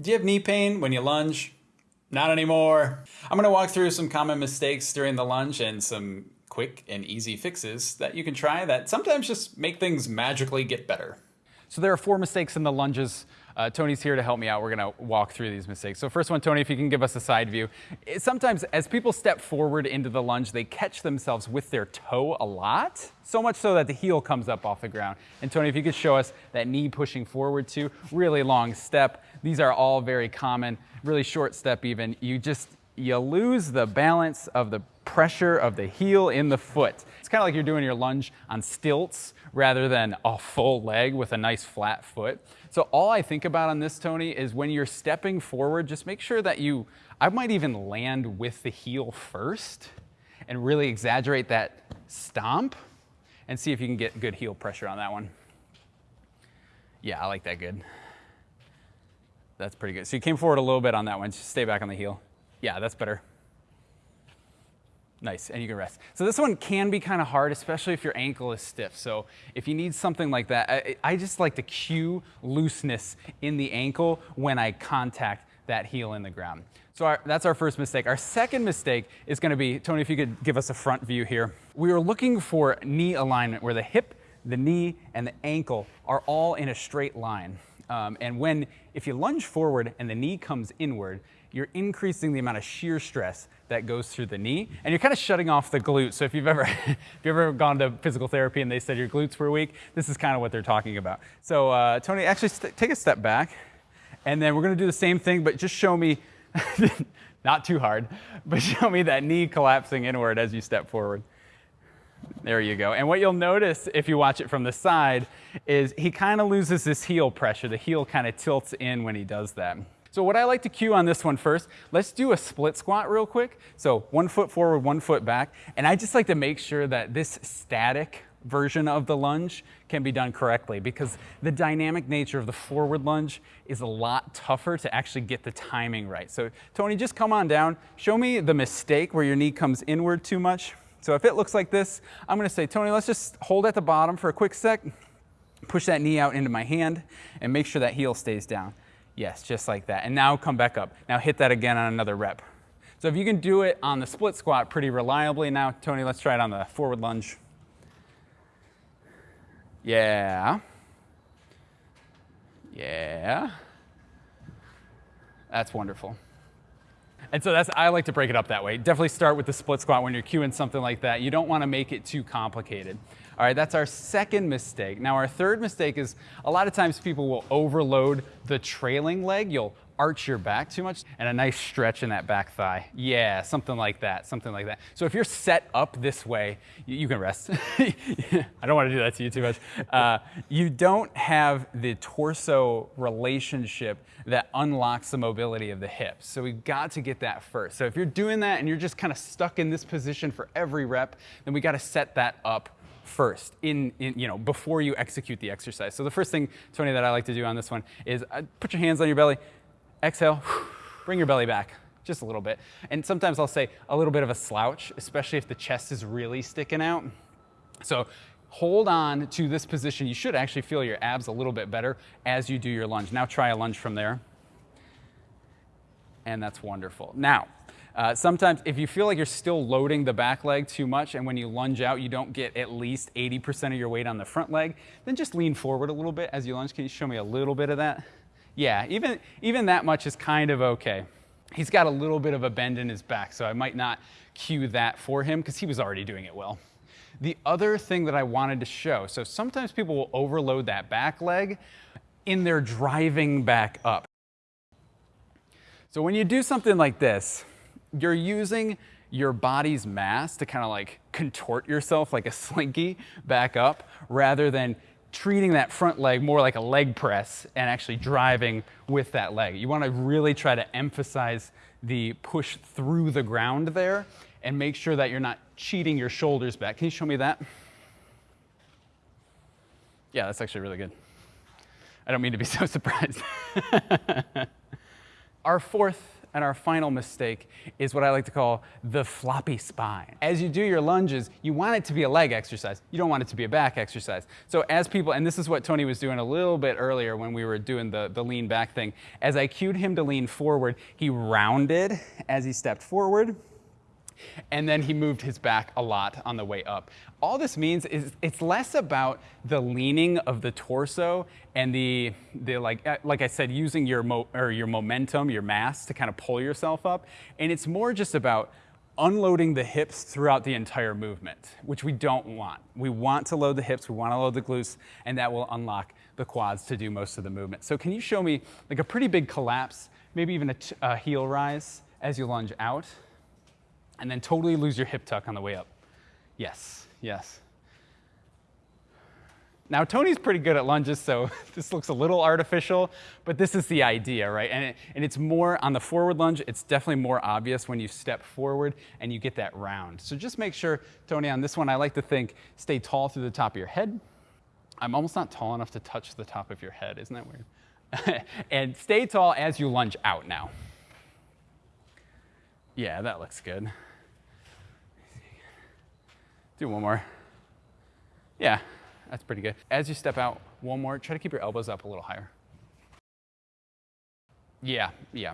Do you have knee pain when you lunge? Not anymore. I'm going to walk through some common mistakes during the lunge and some quick and easy fixes that you can try that sometimes just make things magically get better. So there are four mistakes in the lunges. Uh, Tony's here to help me out. We're going to walk through these mistakes. So first one, Tony, if you can give us a side view. Sometimes as people step forward into the lunge, they catch themselves with their toe a lot, so much so that the heel comes up off the ground. And Tony, if you could show us that knee pushing forward too, really long step. These are all very common, really short step even. You just, you lose the balance of the pressure of the heel in the foot. It's kind of like you're doing your lunge on stilts rather than a full leg with a nice flat foot. So all I think about on this, Tony, is when you're stepping forward, just make sure that you, I might even land with the heel first and really exaggerate that stomp and see if you can get good heel pressure on that one. Yeah, I like that good. That's pretty good. So you came forward a little bit on that one. Just stay back on the heel. Yeah, that's better. Nice, and you can rest. So this one can be kind of hard, especially if your ankle is stiff. So if you need something like that, I, I just like to cue looseness in the ankle when I contact that heel in the ground. So our, that's our first mistake. Our second mistake is gonna be, Tony, if you could give us a front view here. We are looking for knee alignment where the hip, the knee, and the ankle are all in a straight line. Um, and when, if you lunge forward and the knee comes inward, you're increasing the amount of shear stress that goes through the knee, and you're kind of shutting off the glute. So if you've ever, if you've ever gone to physical therapy and they said your glutes were weak, this is kind of what they're talking about. So uh, Tony, actually take a step back, and then we're gonna do the same thing, but just show me, not too hard, but show me that knee collapsing inward as you step forward. There you go. And what you'll notice if you watch it from the side is he kind of loses his heel pressure. The heel kind of tilts in when he does that. So what I like to cue on this one first, let's do a split squat real quick. So one foot forward, one foot back. And I just like to make sure that this static version of the lunge can be done correctly because the dynamic nature of the forward lunge is a lot tougher to actually get the timing right. So Tony, just come on down. Show me the mistake where your knee comes inward too much. So if it looks like this, I'm gonna say, Tony, let's just hold at the bottom for a quick sec, push that knee out into my hand, and make sure that heel stays down. Yes, just like that. And now come back up. Now hit that again on another rep. So if you can do it on the split squat pretty reliably, now Tony, let's try it on the forward lunge. Yeah. Yeah. That's wonderful. And so that's, I like to break it up that way. Definitely start with the split squat when you're cueing something like that. You don't want to make it too complicated. All right, that's our second mistake. Now our third mistake is a lot of times people will overload the trailing leg. You'll arch your back too much and a nice stretch in that back thigh. Yeah, something like that, something like that. So if you're set up this way, you, you can rest. I don't want to do that to you too much. Uh, you don't have the torso relationship that unlocks the mobility of the hips. So we've got to get that first. So if you're doing that and you're just kind of stuck in this position for every rep, then we got to set that up first in, in, you know, before you execute the exercise. So the first thing, Tony, that I like to do on this one is uh, put your hands on your belly, exhale, bring your belly back just a little bit. And sometimes I'll say a little bit of a slouch, especially if the chest is really sticking out. So hold on to this position. You should actually feel your abs a little bit better as you do your lunge. Now try a lunge from there. And that's wonderful. Now, uh, sometimes if you feel like you're still loading the back leg too much and when you lunge out you don't get at least 80% of your weight on the front leg, then just lean forward a little bit as you lunge. Can you show me a little bit of that? Yeah, even, even that much is kind of okay. He's got a little bit of a bend in his back, so I might not cue that for him because he was already doing it well. The other thing that I wanted to show, so sometimes people will overload that back leg in their driving back up. So when you do something like this, you're using your body's mass to kind of like contort yourself like a slinky back up rather than treating that front leg more like a leg press and actually driving with that leg. You want to really try to emphasize the push through the ground there and make sure that you're not cheating your shoulders back. Can you show me that? Yeah, that's actually really good. I don't mean to be so surprised. Our fourth And our final mistake is what I like to call the floppy spine. As you do your lunges, you want it to be a leg exercise. You don't want it to be a back exercise. So as people, and this is what Tony was doing a little bit earlier when we were doing the, the lean back thing, as I cued him to lean forward, he rounded as he stepped forward and then he moved his back a lot on the way up. All this means is it's less about the leaning of the torso and the, the like, uh, like I said, using your, mo or your momentum, your mass to kind of pull yourself up. And it's more just about unloading the hips throughout the entire movement, which we don't want. We want to load the hips, we want to load the glutes, and that will unlock the quads to do most of the movement. So can you show me like a pretty big collapse, maybe even a, a heel rise as you lunge out? And then totally lose your hip tuck on the way up. Yes, yes. Now, Tony's pretty good at lunges, so this looks a little artificial, but this is the idea, right? And, it, and it's more on the forward lunge, it's definitely more obvious when you step forward and you get that round. So just make sure, Tony, on this one, I like to think stay tall through the top of your head. I'm almost not tall enough to touch the top of your head, isn't that weird? and stay tall as you lunge out now. Yeah, that looks good. Do one more. Yeah, that's pretty good. As you step out, one more, try to keep your elbows up a little higher. Yeah, yeah.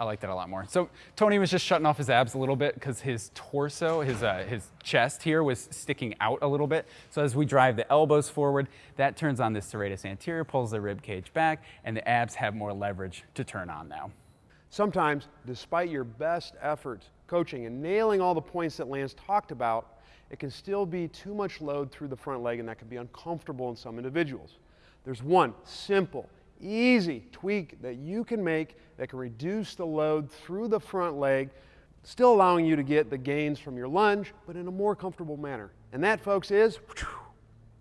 I like that a lot more. So Tony was just shutting off his abs a little bit because his torso, his, uh, his chest here was sticking out a little bit. So as we drive the elbows forward, that turns on this serratus anterior, pulls the rib cage back, and the abs have more leverage to turn on now. Sometimes, despite your best efforts coaching and nailing all the points that Lance talked about, it can still be too much load through the front leg and that can be uncomfortable in some individuals. There's one simple, easy tweak that you can make that can reduce the load through the front leg, still allowing you to get the gains from your lunge, but in a more comfortable manner. And that, folks, is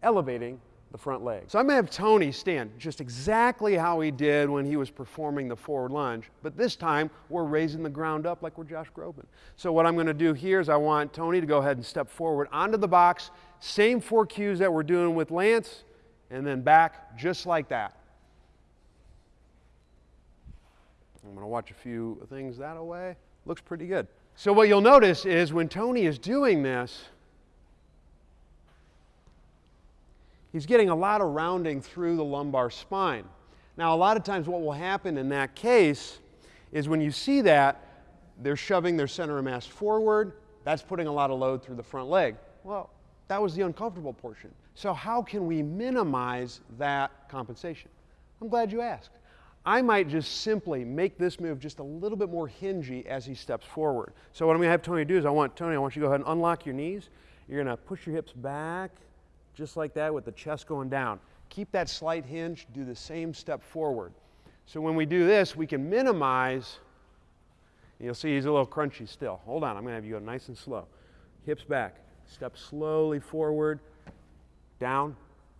elevating the front leg. So I'm going to have Tony stand just exactly how he did when he was performing the forward lunge, but this time we're raising the ground up like we're Josh Groban. So what I'm going to do here is I want Tony to go ahead and step forward onto the box, same four cues that we're doing with Lance, and then back just like that. I'm going to watch a few things that away. Looks pretty good. So what you'll notice is when Tony is doing this, he's getting a lot of rounding through the lumbar spine. Now, a lot of times what will happen in that case is when you see that, they're shoving their center of mass forward. That's putting a lot of load through the front leg. Well, that was the uncomfortable portion. So how can we minimize that compensation? I'm glad you asked. I might just simply make this move just a little bit more hingy as he steps forward. So what I'm to have Tony do is I want Tony, I want you to go ahead and unlock your knees. You're going to push your hips back just like that with the chest going down. Keep that slight hinge, do the same step forward. So when we do this, we can minimize, you'll see he's a little crunchy still. Hold on, I'm gonna have you go nice and slow. Hips back, step slowly forward, down.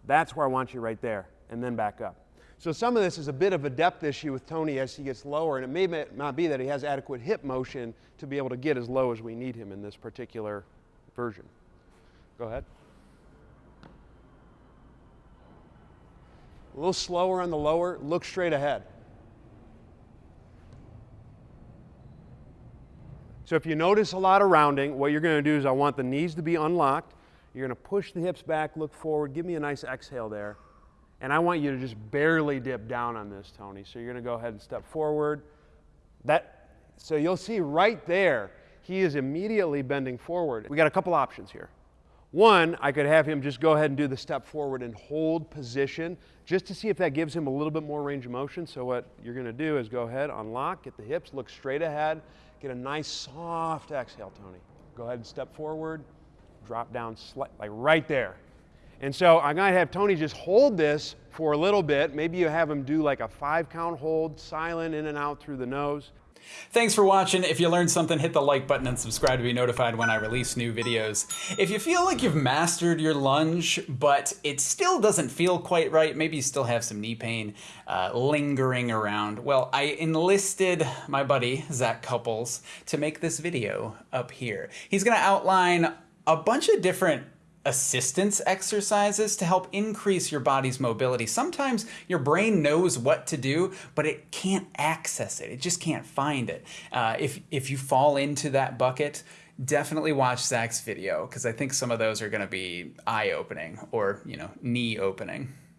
That's where I want you right there, and then back up. So some of this is a bit of a depth issue with Tony as he gets lower, and it may not be that he has adequate hip motion to be able to get as low as we need him in this particular version. Go ahead. A little slower on the lower, look straight ahead. So if you notice a lot of rounding, what you're going to do is I want the knees to be unlocked. You're going to push the hips back, look forward, give me a nice exhale there. And I want you to just barely dip down on this, Tony. So you're going to go ahead and step forward. That, so you'll see right there, he is immediately bending forward. We got a couple options here. One, I could have him just go ahead and do the step forward and hold position just to see if that gives him a little bit more range of motion. So what you're going to do is go ahead, unlock, get the hips, look straight ahead, get a nice soft exhale, Tony. Go ahead and step forward, drop down slightly, like right there. And so I'm to have Tony just hold this for a little bit. Maybe you have him do like a five count hold, silent in and out through the nose. Thanks for watching. If you learned something, hit the like button and subscribe to be notified when I release new videos. If you feel like you've mastered your lunge, but it still doesn't feel quite right, maybe you still have some knee pain uh, lingering around, well, I enlisted my buddy, Zac Cupples, to make this video up here. He's gonna outline a bunch of different assistance exercises to help increase your body's mobility. Sometimes your brain knows what to do, but it can't access it. It just can't find it. Uh, if, if you fall into that bucket, definitely watch Zac's video because I think some of those are going to be eye-opening or, you know, knee opening.